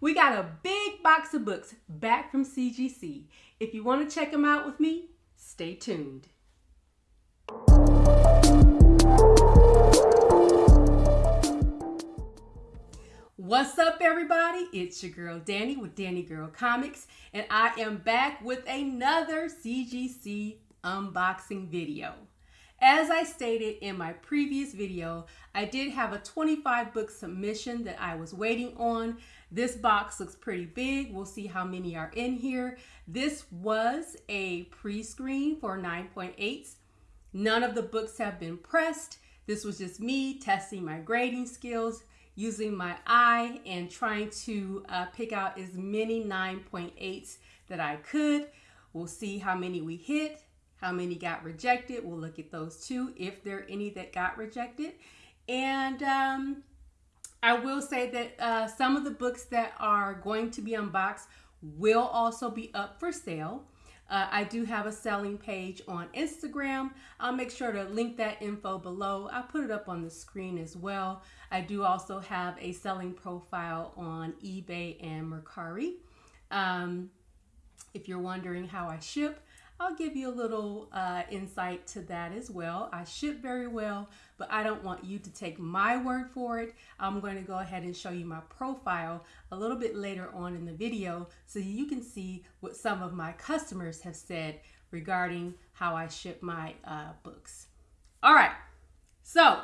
We got a big box of books back from CGC. If you want to check them out with me, stay tuned. What's up, everybody? It's your girl Danny with Danny Girl Comics, and I am back with another CGC unboxing video. As I stated in my previous video, I did have a 25 book submission that I was waiting on. This box looks pretty big. We'll see how many are in here. This was a pre-screen for 9.8s. None of the books have been pressed. This was just me testing my grading skills, using my eye and trying to uh, pick out as many 9.8s that I could. We'll see how many we hit how many got rejected. We'll look at those too, if there are any that got rejected. And um, I will say that uh, some of the books that are going to be unboxed will also be up for sale. Uh, I do have a selling page on Instagram. I'll make sure to link that info below. I'll put it up on the screen as well. I do also have a selling profile on eBay and Mercari. Um, if you're wondering how I ship, I'll give you a little uh, insight to that as well. I ship very well, but I don't want you to take my word for it. I'm going to go ahead and show you my profile a little bit later on in the video so you can see what some of my customers have said regarding how I ship my uh, books. All right, so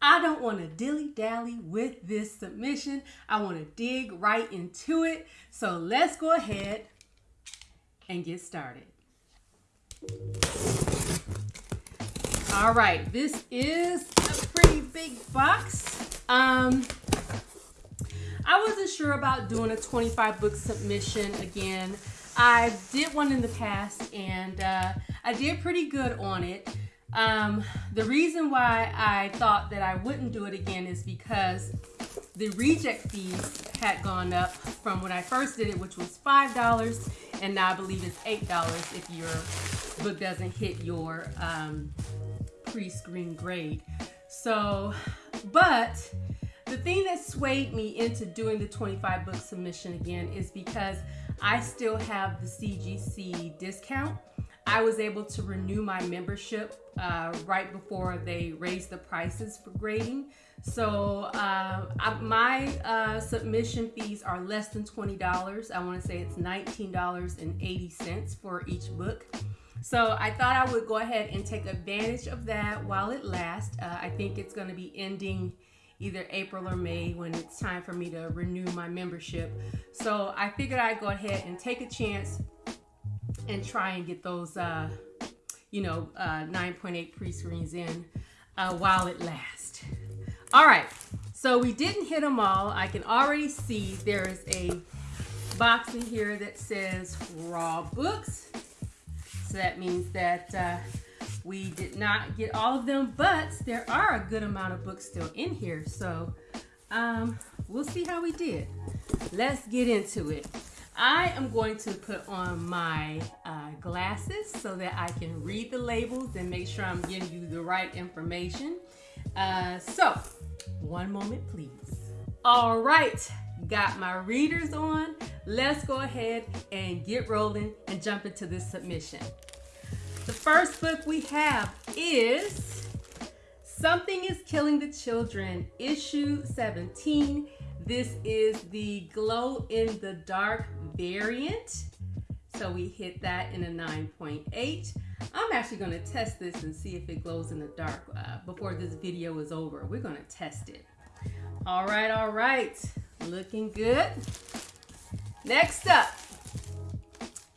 I don't want to dilly dally with this submission. I want to dig right into it. So let's go ahead and get started. All right, this is a pretty big box. Um, I wasn't sure about doing a 25 book submission again. I did one in the past and uh, I did pretty good on it. Um, the reason why I thought that I wouldn't do it again is because the reject fees had gone up from when I first did it, which was $5, and now I believe it's $8 if your book doesn't hit your um, pre-screen grade. So, but the thing that swayed me into doing the 25 book submission again is because I still have the CGC discount. I was able to renew my membership uh, right before they raised the prices for grading. So uh, I, my uh, submission fees are less than $20. I want to say it's $19.80 for each book. So I thought I would go ahead and take advantage of that while it lasts. Uh, I think it's going to be ending either April or May when it's time for me to renew my membership. So I figured I'd go ahead and take a chance and try and get those, uh, you know, uh, 9.8 pre-screens in uh, while it lasts. All right, so we didn't hit them all. I can already see there is a box in here that says raw books. So that means that uh, we did not get all of them, but there are a good amount of books still in here. So um, we'll see how we did. Let's get into it. I am going to put on my uh, glasses so that I can read the labels and make sure I'm giving you the right information. Uh, so, one moment please. All right, got my readers on. Let's go ahead and get rolling and jump into this submission. The first book we have is Something is Killing the Children, issue 17. This is the glow in the dark variant. So we hit that in a 9.8. I'm actually going to test this and see if it glows in the dark uh, before this video is over. We're going to test it. All right, all right. Looking good. Next up.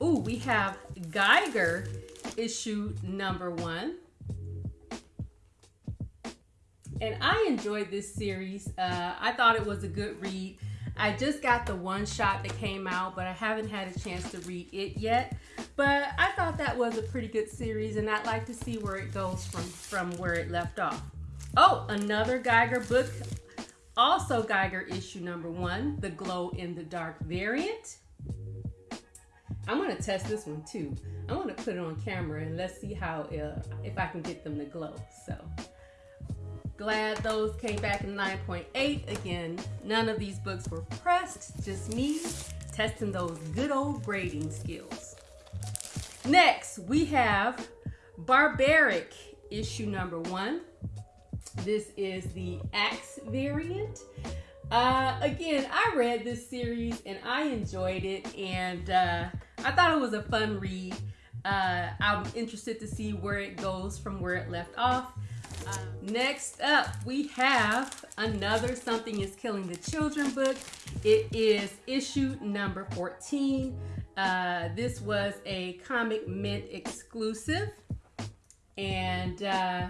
Ooh, we have Geiger issue number one. And I enjoyed this series. Uh, I thought it was a good read. I just got the one shot that came out, but I haven't had a chance to read it yet. But I thought that was a pretty good series, and I'd like to see where it goes from, from where it left off. Oh, another Geiger book. Also Geiger issue number one, the glow in the dark variant. I'm gonna test this one too. I'm gonna put it on camera and let's see how, uh, if I can get them to glow, so. Glad those came back in 9.8. Again, none of these books were pressed, just me testing those good old grading skills. Next, we have Barbaric issue number one. This is the Axe variant. Uh, again, I read this series and I enjoyed it, and uh, I thought it was a fun read. Uh, I'm interested to see where it goes from where it left off. Uh, next up, we have another Something is Killing the Children book. It is issue number 14. Uh, this was a Comic Mint exclusive. And uh,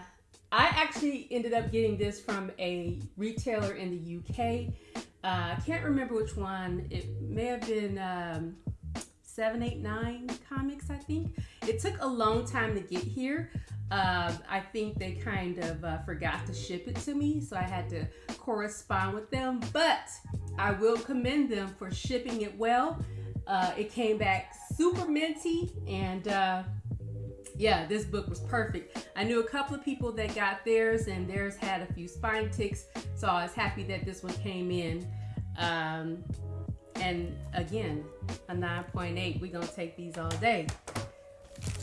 I actually ended up getting this from a retailer in the UK. Uh, I can't remember which one. It may have been um, 789 Comics, I think. It took a long time to get here. Uh, I think they kind of uh, forgot to ship it to me, so I had to correspond with them. But I will commend them for shipping it well. Uh, it came back super minty and uh, yeah, this book was perfect. I knew a couple of people that got theirs, and theirs had a few spine ticks, so I was happy that this one came in. Um, and again, a 9.8. We're gonna take these all day.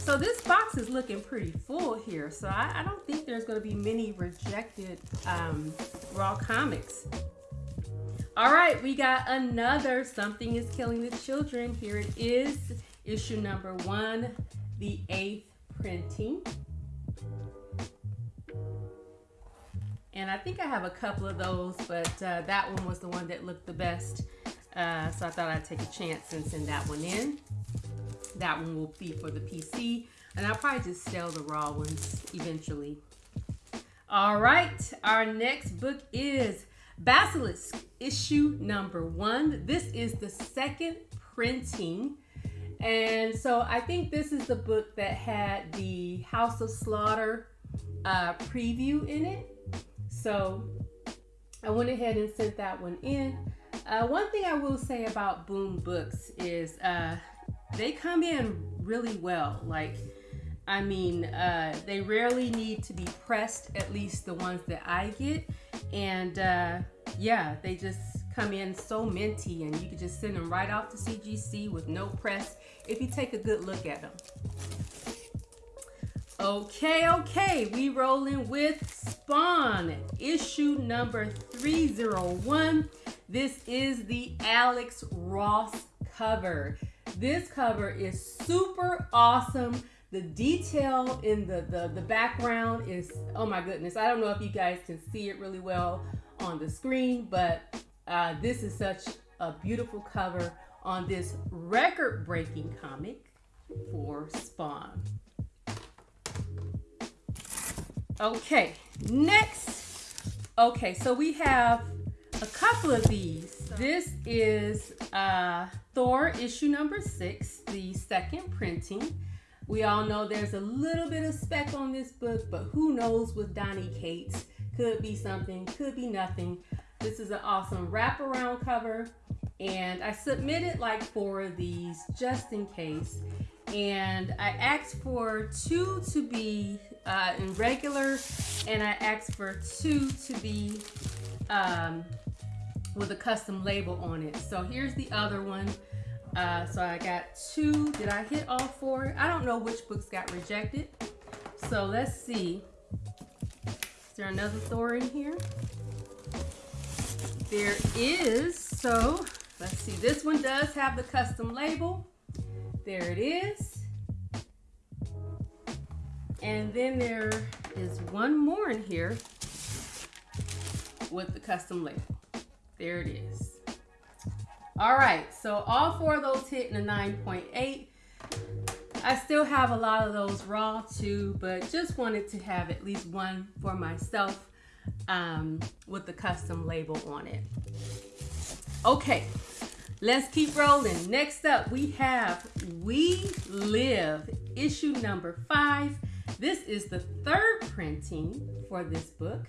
So this box is looking pretty full here, so I, I don't think there's gonna be many rejected um, raw comics. All right, we got another Something is Killing the Children. Here it is, issue number one, the eighth printing. And I think I have a couple of those, but uh, that one was the one that looked the best. Uh, so I thought I'd take a chance and send that one in. That one will be for the PC. And I'll probably just sell the raw ones eventually. All right, our next book is Basilisk, issue number one. This is the second printing and so I think this is the book that had the House of Slaughter uh, preview in it. So I went ahead and sent that one in. Uh, one thing I will say about Boom Books is uh, they come in really well. Like, I mean, uh, they rarely need to be pressed, at least the ones that I get. And uh, yeah, they just come in so minty and you can just send them right off to CGC with no press if you take a good look at them. Okay, okay, we rolling with Spawn, issue number 301. This is the Alex Ross cover. This cover is super awesome. The detail in the, the, the background is, oh my goodness. I don't know if you guys can see it really well on the screen, but uh, this is such a beautiful cover on this record breaking comic for Spawn. Okay, next. Okay, so we have a couple of these. This is uh, Thor issue number six, the second printing. We all know there's a little bit of spec on this book, but who knows with Donnie Cates. Could be something, could be nothing. This is an awesome wraparound cover and I submitted like four of these just in case. And I asked for two to be uh, in regular, and I asked for two to be um, with a custom label on it. So here's the other one. Uh, so I got two. Did I hit all four? I don't know which books got rejected. So let's see. Is there another Thor in here? There is. So Let's see, this one does have the custom label. There it is. And then there is one more in here with the custom label. There it is. All right, so all four of those hit in a 9.8. I still have a lot of those raw too, but just wanted to have at least one for myself um, with the custom label on it. Okay, Let's keep rolling. Next up, we have We Live, issue number five. This is the third printing for this book.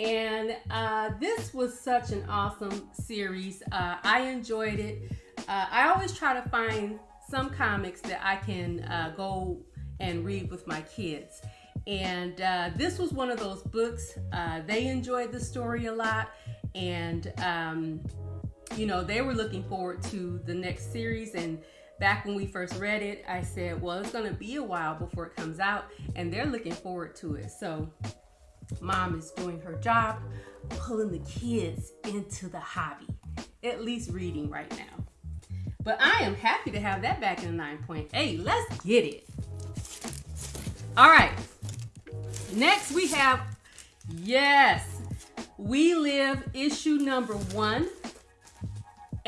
And uh, this was such an awesome series. Uh, I enjoyed it. Uh, I always try to find some comics that I can uh, go and read with my kids. And uh, this was one of those books. Uh, they enjoyed the story a lot, and um, you know they were looking forward to the next series. And back when we first read it, I said, "Well, it's going to be a while before it comes out," and they're looking forward to it. So, mom is doing her job, pulling the kids into the hobby, at least reading right now. But I am happy to have that back in 9.8. Let's get it. All right. Next we have, yes, We Live issue number one.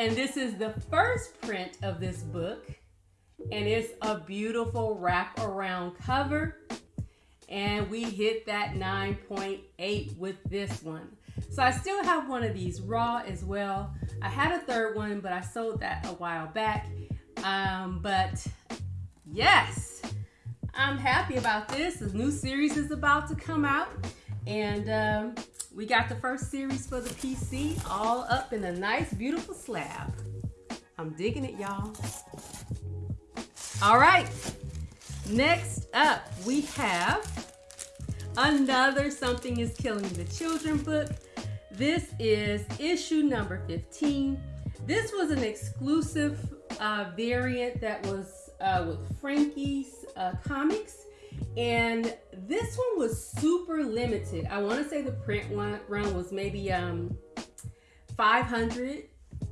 And this is the first print of this book. And it's a beautiful wrap around cover. And we hit that 9.8 with this one. So I still have one of these raw as well. I had a third one, but I sold that a while back. Um, but yes, I'm happy about this. The new series is about to come out. And um, we got the first series for the PC all up in a nice, beautiful slab. I'm digging it, y'all. All right. Next up, we have another Something is Killing the Children book. This is issue number 15. This was an exclusive uh, variant that was uh, with Frankie's uh, Comics. And this one was super limited. I want to say the print one, run was maybe um, 500,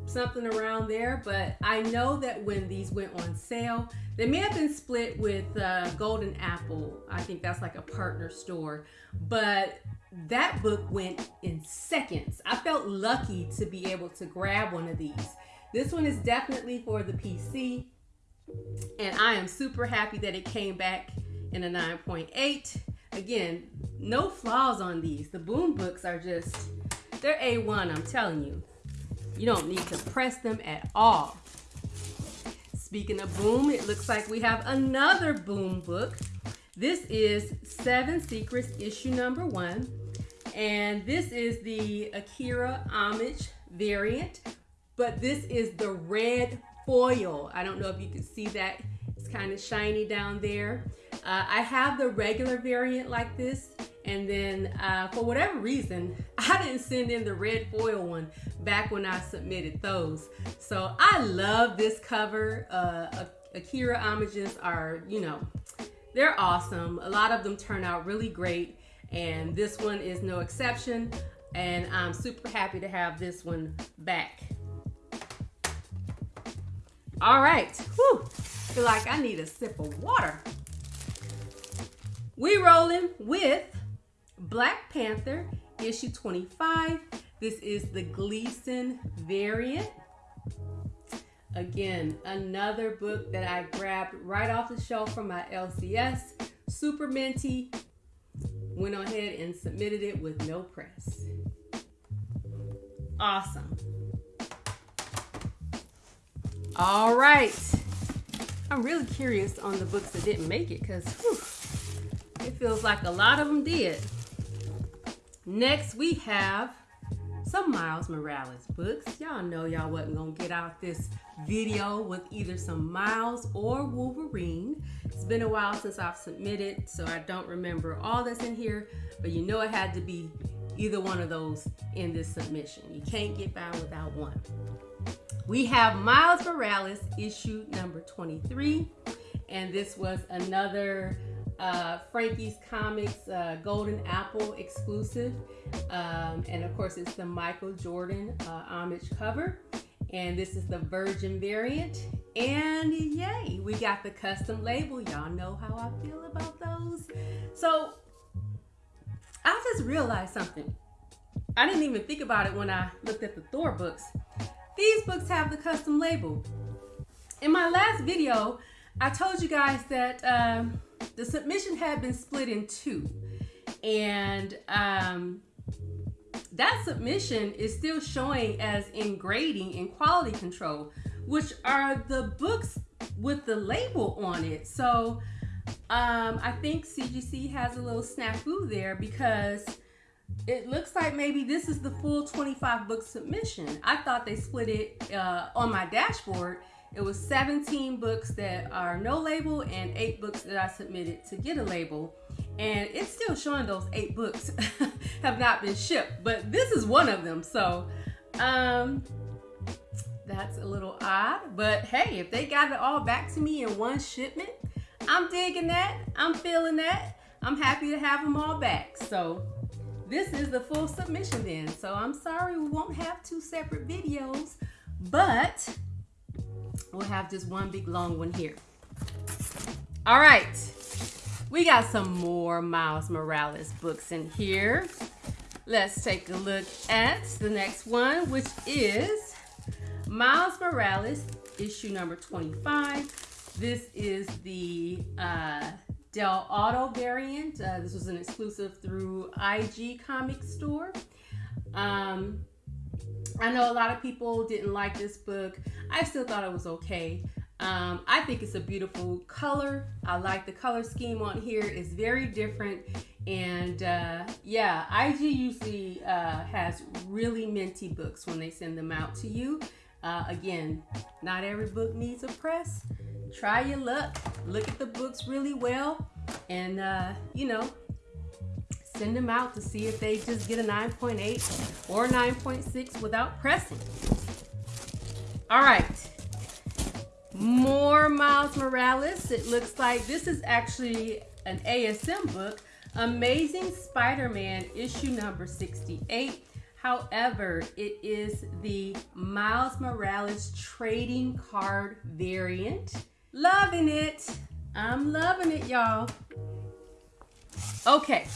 something around there. But I know that when these went on sale, they may have been split with uh, Golden Apple. I think that's like a partner store. But that book went in seconds. I felt lucky to be able to grab one of these. This one is definitely for the PC, and I am super happy that it came back in a 9.8. Again, no flaws on these. The boom books are just, they're A1, I'm telling you. You don't need to press them at all. Speaking of boom, it looks like we have another boom book. This is Seven Secrets issue number one. And this is the Akira Homage variant, but this is the red foil. I don't know if you can see that. It's kind of shiny down there. Uh, I have the regular variant like this, and then uh, for whatever reason, I didn't send in the red foil one back when I submitted those. So I love this cover. Uh, Akira homages are, you know, they're awesome. A lot of them turn out really great and this one is no exception and I'm super happy to have this one back. All right, Whew. feel like I need a sip of water. We rolling with Black Panther issue 25. This is the Gleason variant. Again, another book that I grabbed right off the shelf from my LCS. Super minty, went ahead and submitted it with no press. Awesome. All right. I'm really curious on the books that didn't make it because feels like a lot of them did. Next, we have some Miles Morales books. Y'all know y'all wasn't gonna get out this video with either some Miles or Wolverine. It's been a while since I've submitted, so I don't remember all that's in here, but you know it had to be either one of those in this submission. You can't get by without one. We have Miles Morales issue number 23, and this was another uh, Frankie's Comics uh, Golden Apple exclusive. Um, and of course, it's the Michael Jordan uh, homage cover. And this is the Virgin variant. And yay, we got the custom label. Y'all know how I feel about those. So I just realized something. I didn't even think about it when I looked at the Thor books. These books have the custom label. In my last video, I told you guys that um, the submission had been split in two. And um, that submission is still showing as in grading and quality control, which are the books with the label on it. So um, I think CGC has a little snafu there because it looks like maybe this is the full 25 book submission. I thought they split it uh, on my dashboard it was 17 books that are no label and eight books that I submitted to get a label. and it's still showing those eight books have not been shipped, but this is one of them. So, um, that's a little odd, but hey, if they got it all back to me in one shipment, I'm digging that. I'm feeling that. I'm happy to have them all back. So, this is the full submission then. So, I'm sorry we won't have two separate videos, but we'll have just one big long one here. All right. We got some more Miles Morales books in here. Let's take a look at the next one, which is Miles Morales, issue number 25. This is the uh, Dell'Otto variant. Uh, this was an exclusive through IG Comic Store. Um, I know a lot of people didn't like this book. I still thought it was okay. Um, I think it's a beautiful color. I like the color scheme on here. It's very different. And uh, yeah, IG usually uh, has really minty books when they send them out to you. Uh, again, not every book needs a press. Try your luck. Look at the books really well. And, uh, you know, send them out to see if they just get a 9.8 or 9.6 without pressing. All right. More Miles Morales. It looks like this is actually an ASM book. Amazing Spider-Man issue number 68. However, it is the Miles Morales trading card variant. Loving it. I'm loving it, y'all. Okay,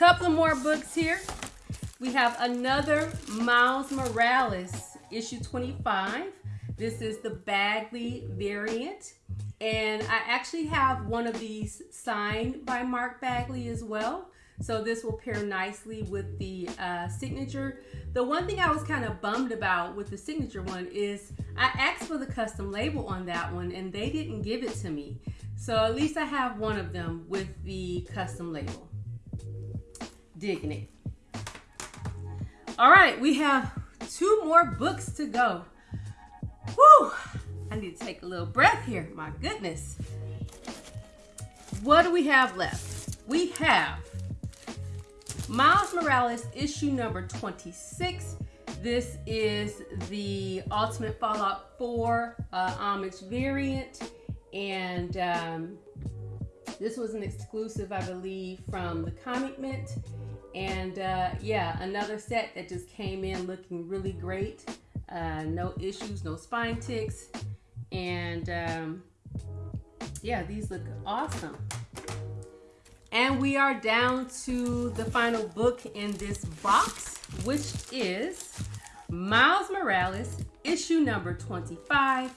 couple more books here. We have another Miles Morales, issue 25. This is the Bagley variant. And I actually have one of these signed by Mark Bagley as well. So this will pair nicely with the uh, signature. The one thing I was kind of bummed about with the signature one is I asked for the custom label on that one and they didn't give it to me. So at least I have one of them with the custom label. Digging it. All right, we have two more books to go. Whew, I need to take a little breath here. My goodness. What do we have left? We have Miles Morales issue number 26. This is the Ultimate Fallout 4 uh, variant. And um, this was an exclusive, I believe, from the Comic Mint. And uh, yeah, another set that just came in looking really great. Uh, no issues, no spine ticks. And um, yeah, these look awesome. And we are down to the final book in this box, which is Miles Morales, issue number 25.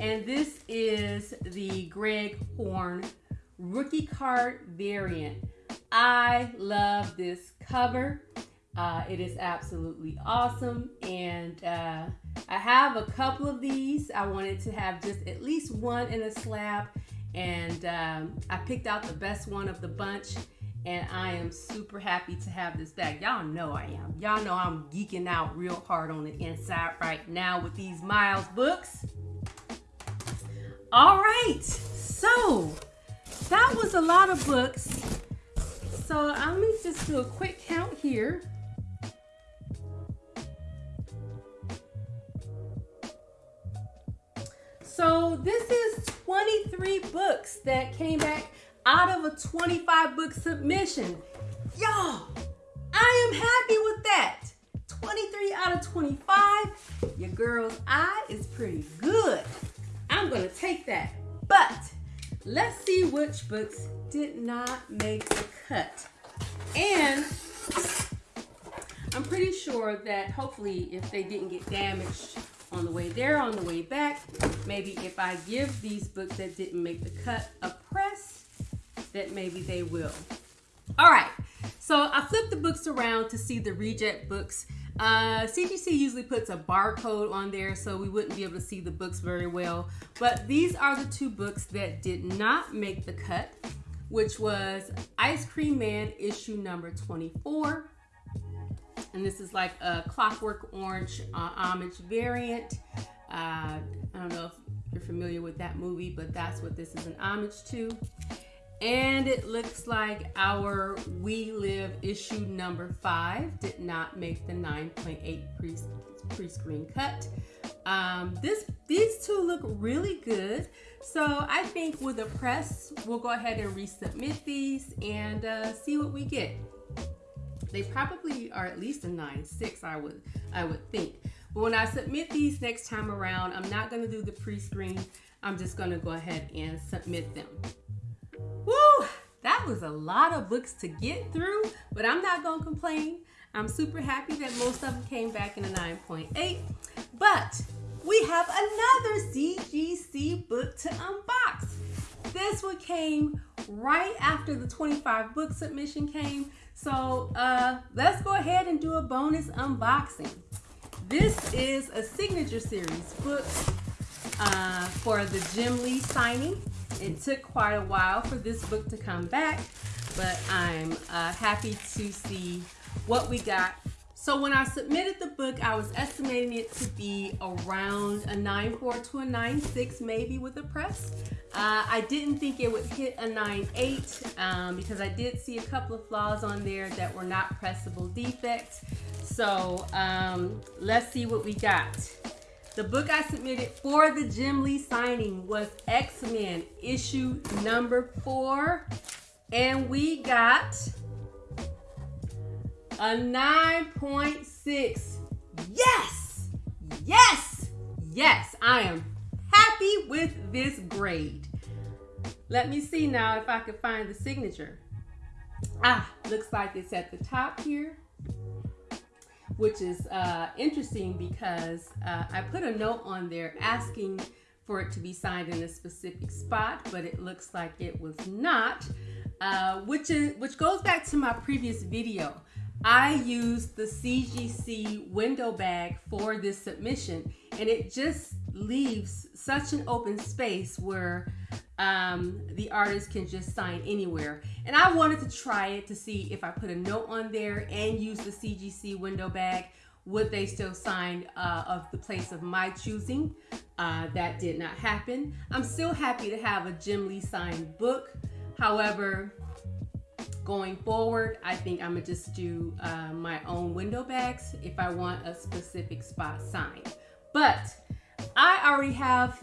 And this is the Greg Horn rookie card variant. I love this cover. Uh, it is absolutely awesome. And uh, I have a couple of these. I wanted to have just at least one in a slab. And um, I picked out the best one of the bunch. And I am super happy to have this back. Y'all know I am. Y'all know I'm geeking out real hard on the inside right now with these Miles books. All right. So that was a lot of books. So let me just do a quick count here. So this is 23 books that came back out of a 25 book submission. Y'all, I am happy with that. 23 out of 25. Your girl's eye is pretty good. I'm gonna take that. But let's see which books did not make the cut. And I'm pretty sure that hopefully if they didn't get damaged on the way there, on the way back. Maybe if I give these books that didn't make the cut a press, that maybe they will. All right, so I flipped the books around to see the reject books. Uh, CGC usually puts a barcode on there so we wouldn't be able to see the books very well. But these are the two books that did not make the cut, which was Ice Cream Man issue number 24 and this is like a Clockwork Orange uh, homage variant. Uh, I don't know if you're familiar with that movie, but that's what this is an homage to. And it looks like our We Live issue number five did not make the 9.8 pre, pre-screen cut. Um, this These two look really good. So I think with the press, we'll go ahead and resubmit these and uh, see what we get. They probably are at least a 9.6, I would, I would think. But when I submit these next time around, I'm not gonna do the pre-screen. I'm just gonna go ahead and submit them. Woo! That was a lot of books to get through, but I'm not gonna complain. I'm super happy that most of them came back in a 9.8. But we have another CGC book to unbox. This one came right after the 25 book submission came. So uh, let's go ahead and do a bonus unboxing. This is a signature series book uh, for the Jim Lee signing. It took quite a while for this book to come back, but I'm uh, happy to see what we got. So when I submitted the book, I was estimating it to be around a 9.4 to a 9.6 maybe with a press. Uh, I didn't think it would hit a 9.8 um, because I did see a couple of flaws on there that were not pressable defects. So um, let's see what we got. The book I submitted for the Jim Lee signing was X-Men issue number four. And we got a 9.6. Yes! Yes! Yes, I am happy with this grade. Let me see now if I can find the signature. Ah, looks like it's at the top here which is uh, interesting because uh, I put a note on there asking for it to be signed in a specific spot, but it looks like it was not, uh, which is which goes back to my previous video. I used the CGC window bag for this submission, and it just leaves such an open space where um, the artist can just sign anywhere. And I wanted to try it to see if I put a note on there and use the CGC window bag, would they still sign uh, of the place of my choosing? Uh, that did not happen. I'm still happy to have a Jim Lee signed book. However, going forward, I think I'm gonna just do uh, my own window bags if I want a specific spot signed. But I already have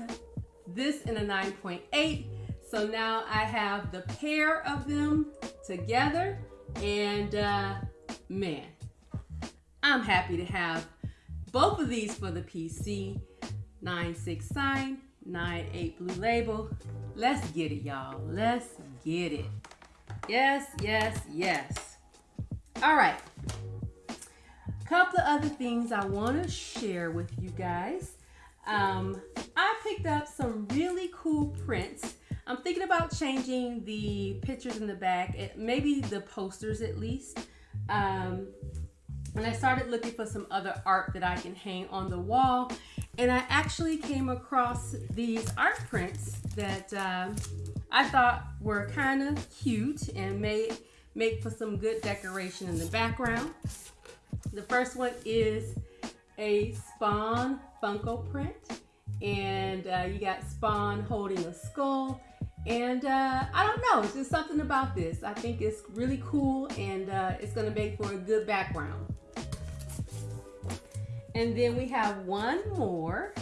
this in a 9.8. So now I have the pair of them together and uh, man, I'm happy to have both of these for the PC. 9.6 sign, 9.8 blue label. Let's get it, y'all. Let's get it. Yes, yes, yes. All right. Couple of other things I want to share with you guys. Um, I picked up some really cool prints. I'm thinking about changing the pictures in the back, maybe the posters at least. Um, and I started looking for some other art that I can hang on the wall. And I actually came across these art prints that um, I thought were kind of cute and made make for some good decoration in the background. The first one is a Spawn Funko print. And uh, you got Spawn holding a skull. And uh, I don't know, it's just something about this. I think it's really cool and uh, it's gonna make for a good background. And then we have one more,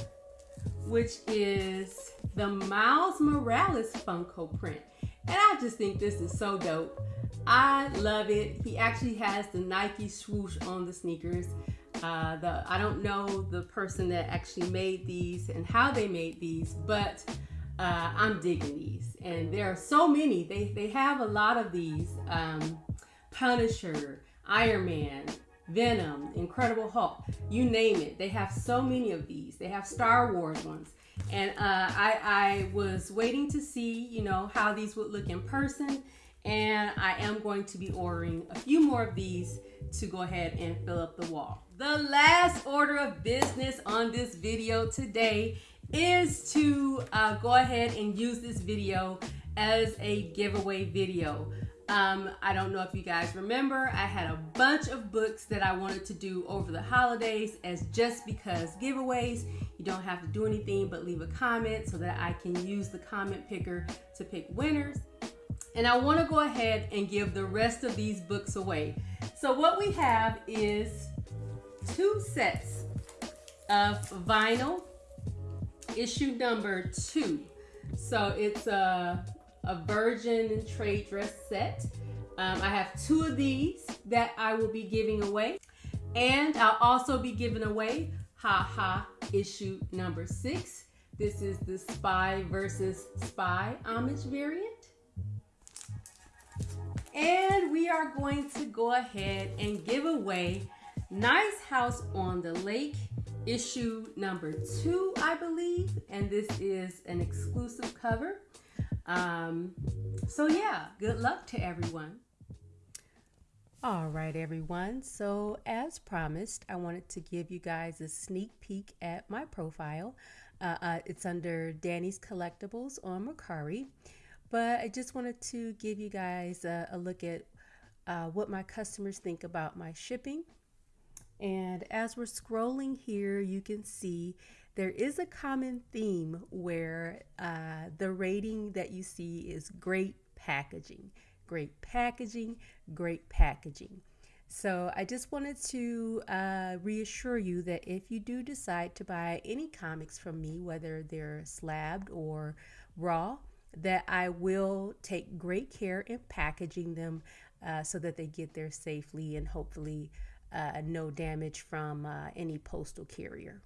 which is the Miles Morales Funko print. And I just think this is so dope. I love it. He actually has the Nike swoosh on the sneakers. Uh, the I don't know the person that actually made these and how they made these, but uh, I'm digging these. And there are so many. They they have a lot of these. Um, Punisher, Iron Man, Venom, Incredible Hulk, you name it. They have so many of these. They have Star Wars ones. And uh, I, I was waiting to see, you know, how these would look in person. And I am going to be ordering a few more of these to go ahead and fill up the wall. The last order of business on this video today is to uh, go ahead and use this video as a giveaway video. Um, I don't know if you guys remember, I had a bunch of books that I wanted to do over the holidays as just because giveaways. You don't have to do anything but leave a comment so that I can use the comment picker to pick winners. And I want to go ahead and give the rest of these books away. So what we have is two sets of vinyl issue number two. So it's a, a virgin trade dress set. Um, I have two of these that I will be giving away. And I'll also be giving away Ha Ha issue number six. This is the Spy versus Spy homage variant. And we are going to go ahead and give away Nice House on the Lake issue number two, I believe. And this is an exclusive cover. Um, so yeah, good luck to everyone. All right, everyone. So as promised, I wanted to give you guys a sneak peek at my profile. Uh, uh, it's under Danny's Collectibles on Mercari. But I just wanted to give you guys a, a look at uh, what my customers think about my shipping. And as we're scrolling here, you can see there is a common theme where uh, the rating that you see is great packaging, great packaging, great packaging. So I just wanted to uh, reassure you that if you do decide to buy any comics from me, whether they're slabbed or raw, that I will take great care in packaging them uh, so that they get there safely and hopefully uh, no damage from uh, any postal carrier.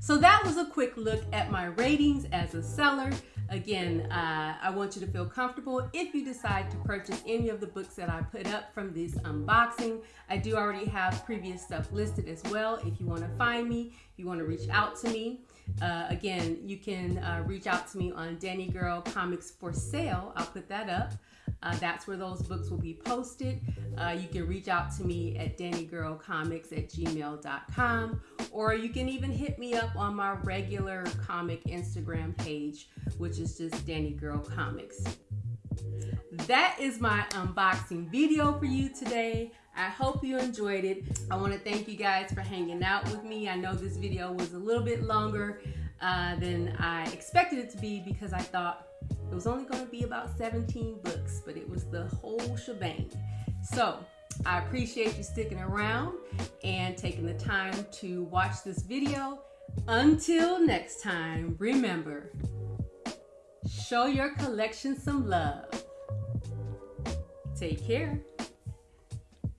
So that was a quick look at my ratings as a seller. Again, uh, I want you to feel comfortable if you decide to purchase any of the books that I put up from this unboxing. I do already have previous stuff listed as well. If you want to find me, if you want to reach out to me, uh, again, you can uh, reach out to me on Danny Girl Comics for Sale. I'll put that up. Uh, that's where those books will be posted. Uh, you can reach out to me at dannygirlcomics at gmail.com or you can even hit me up on my regular comic Instagram page, which is just Danny Girl Comics. That is my unboxing video for you today. I hope you enjoyed it. I want to thank you guys for hanging out with me. I know this video was a little bit longer uh, than I expected it to be because I thought it was only going to be about 17 books, but it was the whole shebang. So I appreciate you sticking around and taking the time to watch this video. Until next time, remember, show your collection some love. Take care.